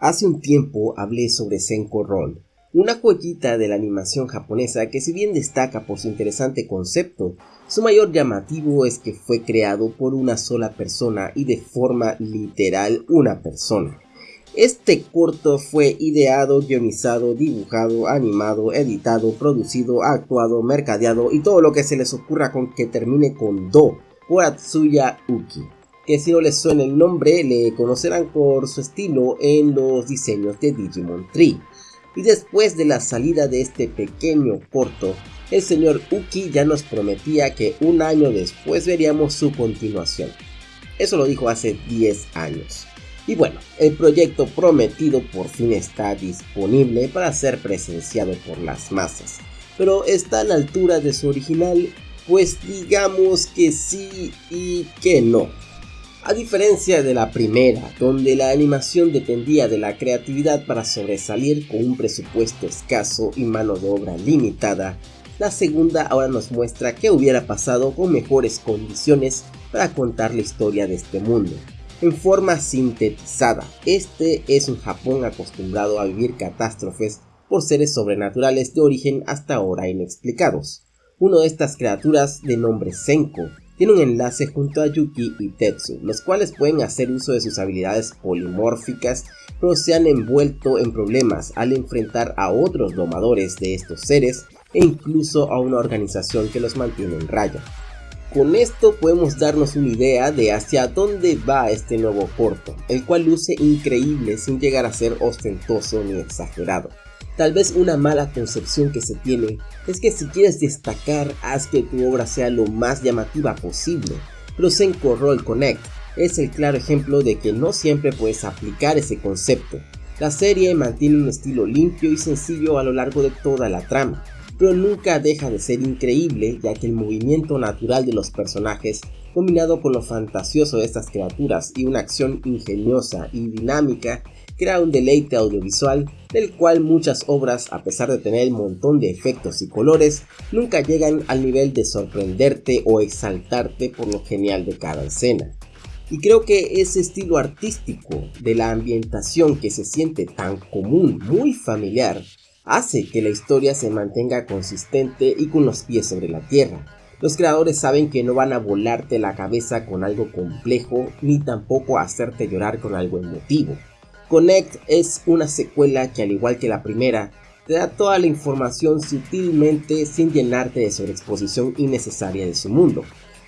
Hace un tiempo hablé sobre Senko Roll, una joyita de la animación japonesa que si bien destaca por su interesante concepto, su mayor llamativo es que fue creado por una sola persona y de forma literal una persona. Este corto fue ideado, guionizado, dibujado, animado, editado, producido, actuado, mercadeado y todo lo que se les ocurra con que termine con Do por Uki que si no les suena el nombre le conocerán por su estilo en los diseños de Digimon Tree. Y después de la salida de este pequeño corto, el señor Uki ya nos prometía que un año después veríamos su continuación. Eso lo dijo hace 10 años. Y bueno, el proyecto prometido por fin está disponible para ser presenciado por las masas. Pero está a la altura de su original, pues digamos que sí y que no. A diferencia de la primera, donde la animación dependía de la creatividad para sobresalir con un presupuesto escaso y mano de obra limitada, la segunda ahora nos muestra qué hubiera pasado con mejores condiciones para contar la historia de este mundo. En forma sintetizada, este es un Japón acostumbrado a vivir catástrofes por seres sobrenaturales de origen hasta ahora inexplicados. Uno de estas criaturas, de nombre Senko, tiene un enlace junto a Yuki y Tetsu, los cuales pueden hacer uso de sus habilidades polimórficas, pero se han envuelto en problemas al enfrentar a otros domadores de estos seres e incluso a una organización que los mantiene en raya. Con esto podemos darnos una idea de hacia dónde va este nuevo corto, el cual luce increíble sin llegar a ser ostentoso ni exagerado. Tal vez una mala concepción que se tiene es que si quieres destacar, haz que tu obra sea lo más llamativa posible, pero Senko Roll Connect es el claro ejemplo de que no siempre puedes aplicar ese concepto. La serie mantiene un estilo limpio y sencillo a lo largo de toda la trama, pero nunca deja de ser increíble ya que el movimiento natural de los personajes, combinado con lo fantasioso de estas criaturas y una acción ingeniosa y dinámica, crea un deleite audiovisual del cual muchas obras, a pesar de tener un montón de efectos y colores, nunca llegan al nivel de sorprenderte o exaltarte por lo genial de cada escena. Y creo que ese estilo artístico de la ambientación que se siente tan común, muy familiar, hace que la historia se mantenga consistente y con los pies sobre la tierra. Los creadores saben que no van a volarte la cabeza con algo complejo ni tampoco hacerte llorar con algo emotivo. Connect es una secuela que al igual que la primera, te da toda la información sutilmente sin llenarte de sobreexposición innecesaria de su mundo.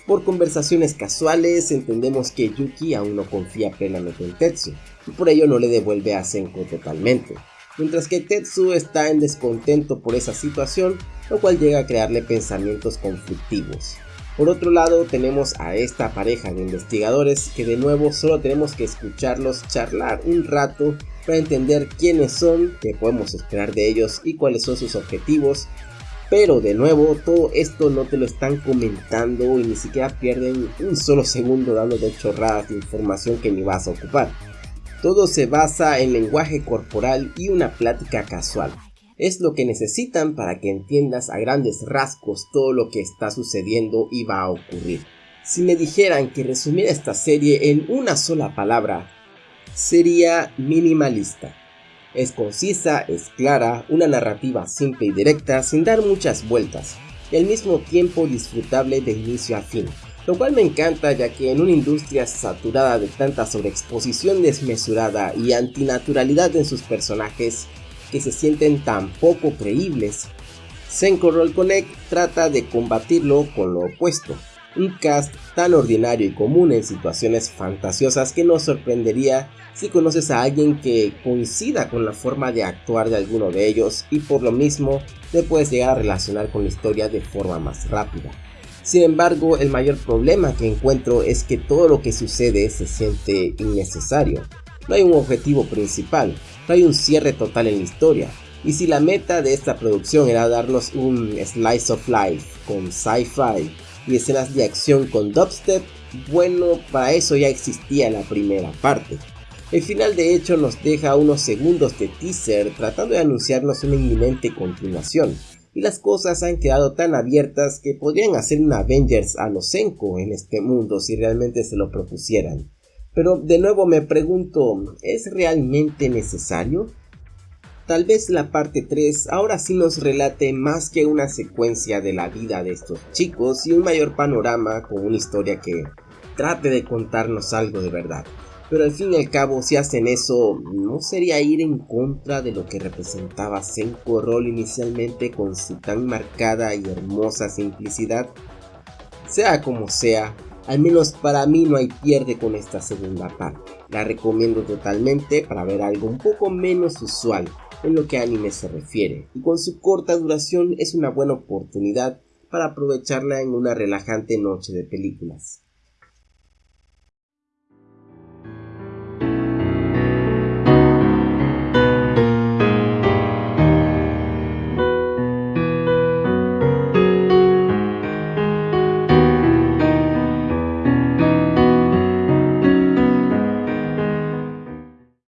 Por conversaciones casuales entendemos que Yuki aún no confía plenamente en Tetsu, y por ello no le devuelve a Senko totalmente, mientras que Tetsu está en descontento por esa situación, lo cual llega a crearle pensamientos conflictivos. Por otro lado tenemos a esta pareja de investigadores que de nuevo solo tenemos que escucharlos charlar un rato para entender quiénes son, qué podemos esperar de ellos y cuáles son sus objetivos. Pero de nuevo todo esto no te lo están comentando y ni siquiera pierden un solo segundo dando de chorradas de información que ni vas a ocupar. Todo se basa en lenguaje corporal y una plática casual es lo que necesitan para que entiendas a grandes rasgos todo lo que está sucediendo y va a ocurrir. Si me dijeran que resumiera esta serie en una sola palabra, sería minimalista. Es concisa, es clara, una narrativa simple y directa sin dar muchas vueltas, y al mismo tiempo disfrutable de inicio a fin. Lo cual me encanta ya que en una industria saturada de tanta sobreexposición desmesurada y antinaturalidad en sus personajes, que se sienten tan poco creíbles. Senko Roll Connect trata de combatirlo con lo opuesto, un cast tan ordinario y común en situaciones fantasiosas que nos sorprendería si conoces a alguien que coincida con la forma de actuar de alguno de ellos y por lo mismo te puedes llegar a relacionar con la historia de forma más rápida. Sin embargo, el mayor problema que encuentro es que todo lo que sucede se siente innecesario. No hay un objetivo principal, no hay un cierre total en la historia. Y si la meta de esta producción era darnos un slice of life con sci-fi y escenas de acción con dubstep, bueno, para eso ya existía la primera parte. El final de hecho nos deja unos segundos de teaser tratando de anunciarnos una inminente continuación, y las cosas han quedado tan abiertas que podrían hacer un Avengers a los Senko en este mundo si realmente se lo propusieran. Pero de nuevo me pregunto, ¿es realmente necesario? Tal vez la parte 3 ahora sí nos relate más que una secuencia de la vida de estos chicos y un mayor panorama con una historia que trate de contarnos algo de verdad. Pero al fin y al cabo, si hacen eso, ¿no sería ir en contra de lo que representaba Senko Roll inicialmente con su tan marcada y hermosa simplicidad? Sea como sea, al menos para mí no hay pierde con esta segunda parte. La recomiendo totalmente para ver algo un poco menos usual en lo que anime se refiere, y con su corta duración es una buena oportunidad para aprovecharla en una relajante noche de películas.